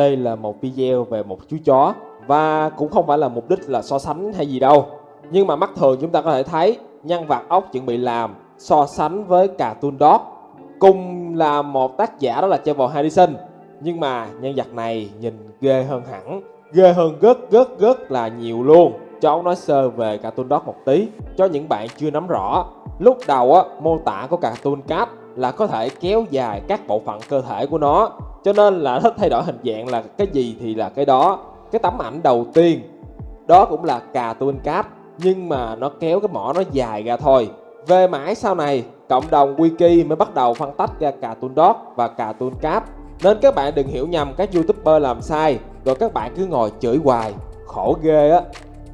đây là một video về một chú chó và cũng không phải là mục đích là so sánh hay gì đâu. Nhưng mà mắt thường chúng ta có thể thấy nhân vật ốc chuẩn bị làm so sánh với Cartoon Dog. Cùng là một tác giả đó là Trevor Harrison. Nhưng mà nhân vật này nhìn ghê hơn hẳn, ghê hơn rất rất rất là nhiều luôn. Cho ông nói sơ về Cartoon Dog một tí cho những bạn chưa nắm rõ. Lúc đầu á, mô tả của Cartoon Cat là có thể kéo dài các bộ phận cơ thể của nó cho nên là thích thay đổi hình dạng là cái gì thì là cái đó. Cái tấm ảnh đầu tiên, đó cũng là cà tuôn cáp nhưng mà nó kéo cái mỏ nó dài ra thôi. Về mãi sau này, cộng đồng wiki mới bắt đầu phân tách ra cà tuôn dot và cà tuôn cáp nên các bạn đừng hiểu nhầm các youtuber làm sai, rồi các bạn cứ ngồi chửi hoài. Khổ ghê á.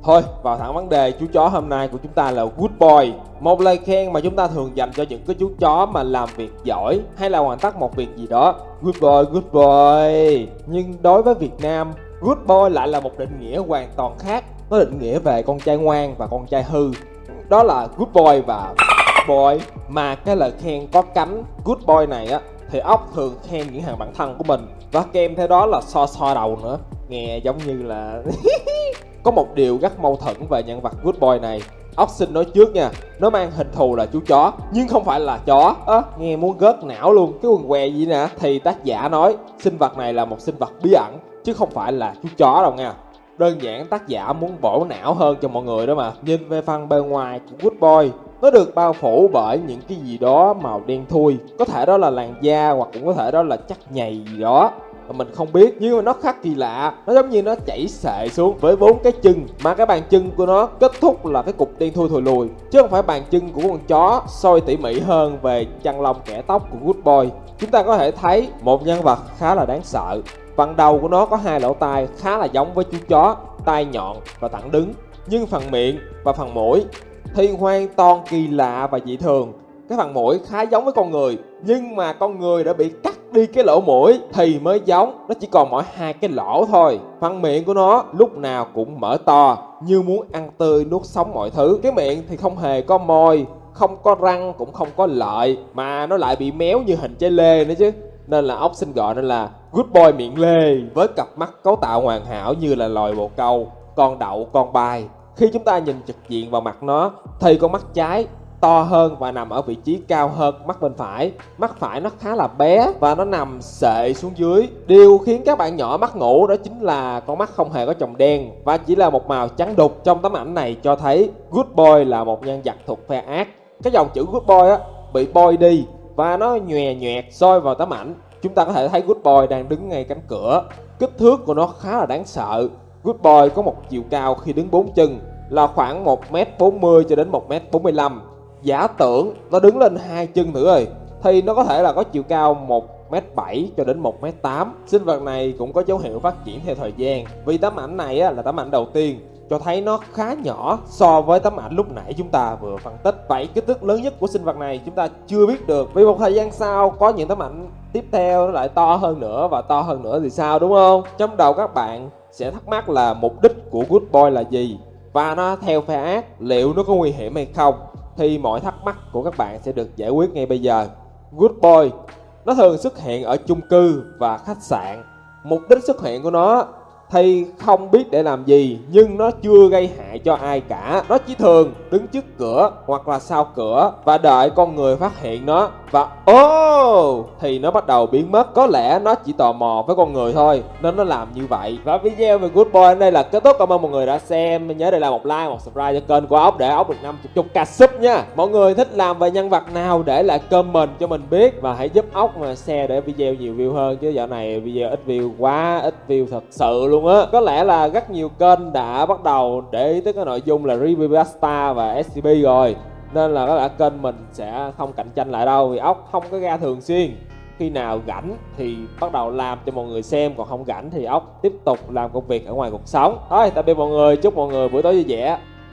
Thôi vào thẳng vấn đề chú chó hôm nay của chúng ta là Good Boy. Một lời khen mà chúng ta thường dành cho những cái chú chó mà làm việc giỏi Hay là hoàn tất một việc gì đó. Good boy, good boy. Nhưng đối với Việt Nam Good boy lại là một định nghĩa hoàn toàn khác. Nó định nghĩa về con trai ngoan và con trai hư. Đó là good boy và boy. Mà cái lời khen có cánh good boy này á Thì ốc thường khen những hàng bản thân của mình. Và kèm theo đó là so so đầu nữa. Nghe giống như là Có một điều rất mâu thuẫn về nhân vật Good Boy này. Ốc xin nói trước nha Nó mang hình thù là chú chó Nhưng không phải là chó. À, Nghe muốn gớt não luôn Cái quần què gì nè? Thì tác giả nói Sinh vật này là một sinh vật bí ẩn Chứ không phải là chú chó đâu nha. Đơn giản tác giả muốn bổ não hơn cho mọi người đó mà. Nhìn về phần bề ngoài của Good Boy nó được bao phủ bởi những cái gì đó màu đen thui. Có thể đó là làn da hoặc cũng có thể đó là chất nhầy gì đó mà mình không biết, nhưng mà nó khác kỳ lạ. Nó giống như nó chảy xệ xuống với bốn cái chân, mà cái bàn chân của nó kết thúc là cái cục đen thui thùi lùi, chứ không phải bàn chân của con chó soi tỉ mỉ hơn về chăn lông kẻ tóc của Good Boy. Chúng ta có thể thấy một nhân vật khá là đáng sợ. Phần đầu của nó có hai lỗ tai khá là giống với chú chó, tai nhọn và thẳng đứng. Nhưng phần miệng và phần mũi thì hoàn toàn kỳ lạ và dị thường. Cái phần mũi khá giống với con người, nhưng mà con người đã bị cắt đi cái lỗ mũi thì mới giống. Nó chỉ còn mỗi hai cái lỗ thôi. Phần miệng của nó lúc nào cũng mở to, như muốn ăn tươi nuốt sống mọi thứ. Cái miệng thì không hề có môi, không có răng, cũng không có lợi, mà nó lại bị méo như hình trái lê nữa chứ. Nên là ốc xin gọi nó là good boy miệng lê, với cặp mắt cấu tạo hoàn hảo như là loài bồ câu, con đậu, con bài khi chúng ta nhìn trực diện vào mặt nó, thì con mắt trái to hơn và nằm ở vị trí cao hơn mắt bên phải. Mắt phải nó khá là bé và nó nằm sệ xuống dưới. Điều khiến các bạn nhỏ mắt ngủ đó chính là con mắt không hề có chồng đen và chỉ là một màu trắng đục. Trong tấm ảnh này cho thấy good boy là một nhân vật thuộc phe ác. Cái dòng chữ good boy á, bị bôi đi và nó nhòe nhòe soi vào tấm ảnh. Chúng ta có thể thấy good boy đang đứng ngay cánh cửa. Kích thước của nó khá là đáng sợ. Good boy có một chiều cao khi đứng bốn chân là khoảng 1m40 cho đến 1m45 giả tưởng nó đứng lên hai chân nữa rồi thì nó có thể là có chiều cao 1m7 cho đến 1m8 sinh vật này cũng có dấu hiệu phát triển theo thời gian. Vì tấm ảnh này á, là tấm ảnh đầu tiên cho thấy nó khá nhỏ so với tấm ảnh lúc nãy chúng ta vừa phân tích. Vậy kích thước lớn nhất của sinh vật này chúng ta chưa biết được. Vì một thời gian sau có những tấm ảnh tiếp theo nó lại to hơn nữa và to hơn nữa thì sao đúng không? Trong đầu các bạn sẽ thắc mắc là mục đích của good boy là gì? Và nó theo phe ác liệu nó có nguy hiểm hay không? Thì mọi thắc mắc của các bạn sẽ được giải quyết ngay bây giờ. Good Boy, Nó thường xuất hiện ở chung cư và khách sạn. Mục đích xuất hiện của nó Thầy không biết để làm gì nhưng nó chưa gây hại cho ai cả. Nó chỉ thường đứng trước cửa hoặc là sau cửa và đợi con người phát hiện nó và ô oh, thì nó bắt đầu biến mất. Có lẽ nó chỉ tò mò với con người thôi nên nó làm như vậy. Và video về Good Boy đến đây là kết thúc. Cảm ơn mọi người đã xem. Nhớ để lại một like một subscribe cho kênh của ốc để ốc được 50 chục ca sub nha. Mọi người thích làm về nhân vật nào để lại comment cho mình biết. Và hãy giúp ốc mà share để video nhiều view hơn chứ dạo này video ít view quá ít view thật sự luôn luôn á. Có lẽ là rất nhiều kênh đã bắt đầu để ý tới cái nội dung là review Star và SCP rồi. Nên là có lẽ kênh mình sẽ không cạnh tranh lại đâu, vì ốc không có ra thường xuyên. Khi nào rảnh thì bắt đầu làm cho mọi người xem, còn không rảnh thì ốc tiếp tục làm công việc ở ngoài cuộc sống. Thôi, tạm biệt mọi người, chúc mọi người buổi tối vui vẻ.